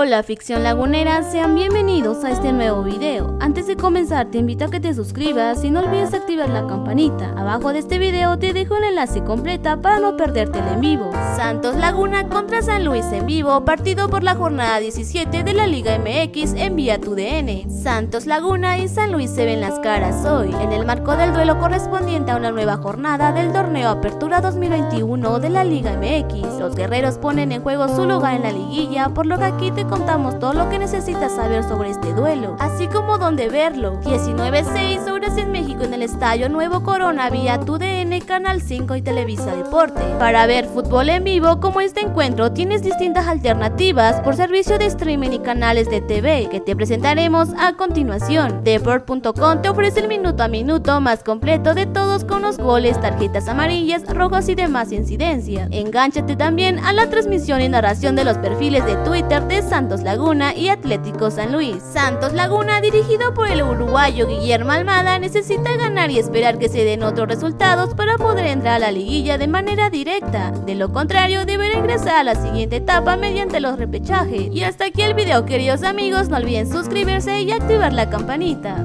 Hola ficción lagunera, sean bienvenidos a este nuevo video. Antes de comenzar te invito a que te suscribas y no olvides activar la campanita. Abajo de este video te dejo el enlace completa para no perderte el en vivo. Santos Laguna contra San Luis en vivo, partido por la jornada 17 de la Liga MX en Vía Tu DN. Santos Laguna y San Luis se ven las caras hoy, en el marco del duelo correspondiente a una nueva jornada del torneo Apertura 2021 de la Liga MX. Los guerreros ponen en juego su lugar en la liguilla, por lo que aquí te contamos todo lo que necesitas saber sobre este duelo, así como dónde verlo. 19.6 en México en el Estadio Nuevo Corona vía TUDN, Canal 5 y Televisa Deporte. Para ver fútbol en vivo como este encuentro tienes distintas alternativas por servicio de streaming y canales de TV que te presentaremos a continuación. Deport.com te ofrece el minuto a minuto más completo de todos con los goles, tarjetas amarillas, rojas y demás incidencias. Engánchate también a la transmisión y narración de los perfiles de Twitter de Santos Laguna y Atlético San Luis. Santos Laguna, dirigido por el uruguayo Guillermo Almada, necesita ganar y esperar que se den otros resultados para poder entrar a la liguilla de manera directa. De lo contrario, deberá ingresar a la siguiente etapa mediante los repechajes. Y hasta aquí el video, queridos amigos, no olviden suscribirse y activar la campanita.